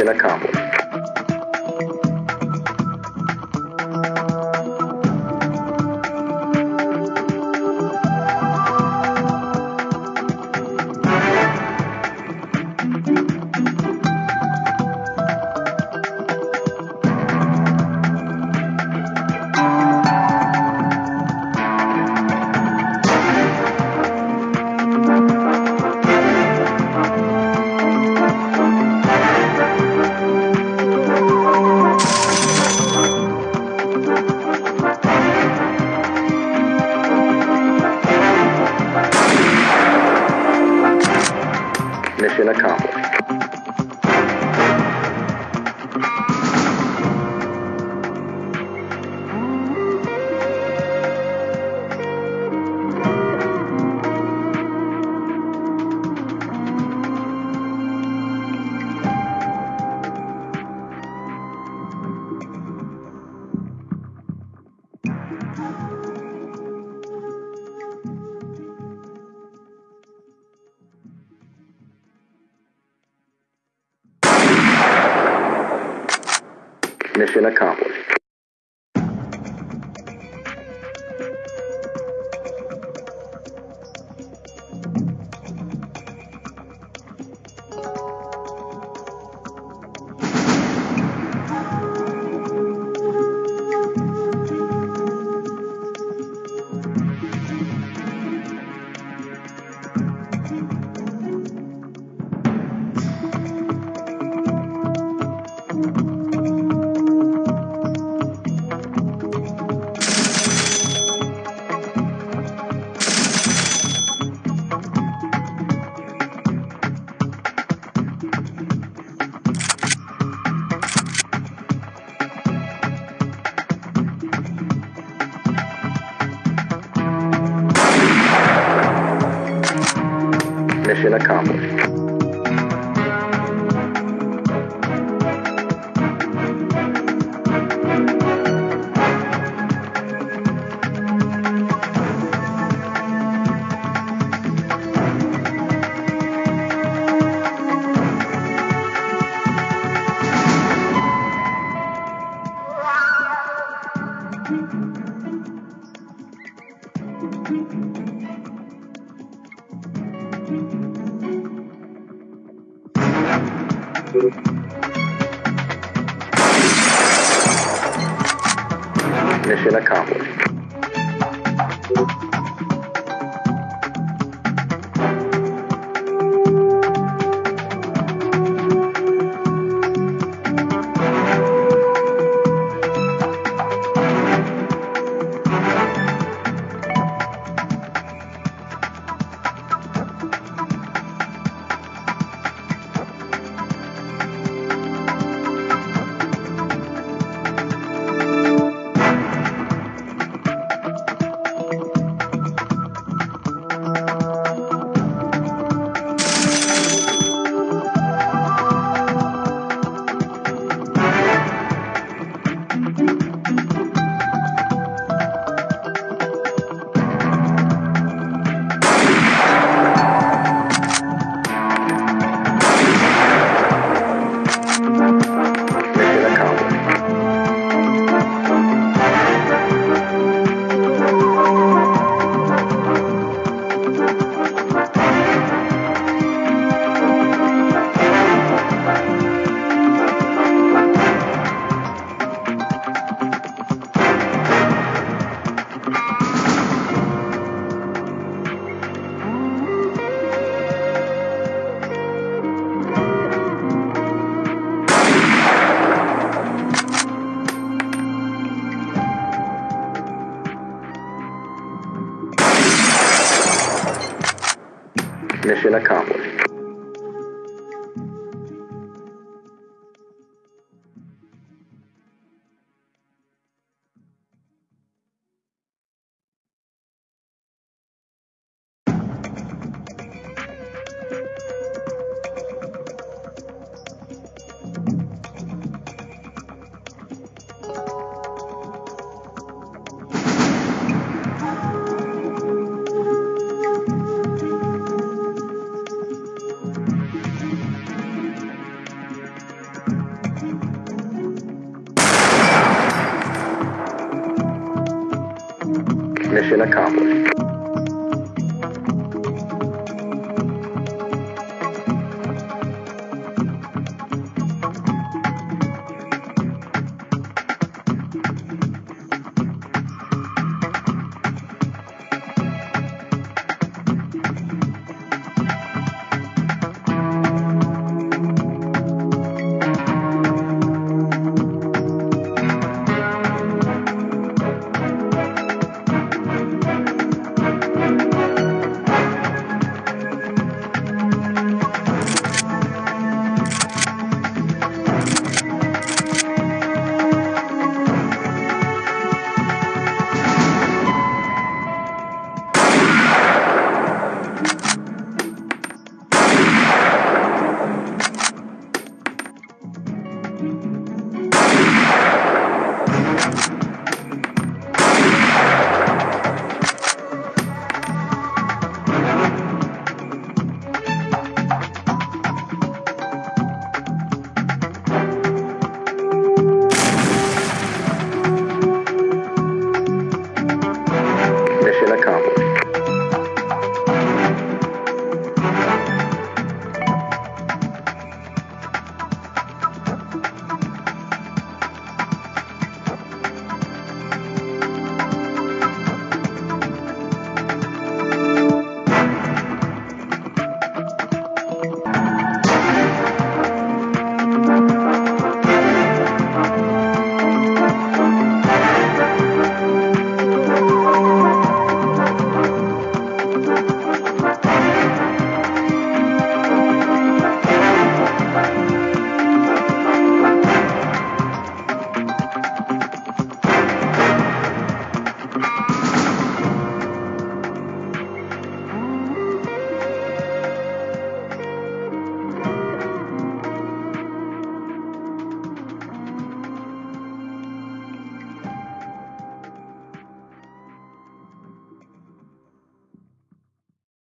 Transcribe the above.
Mission accomplished. Mission accomplished. Mission accomplished. Mission accomplished. Mission accomplished. Mission accomplished.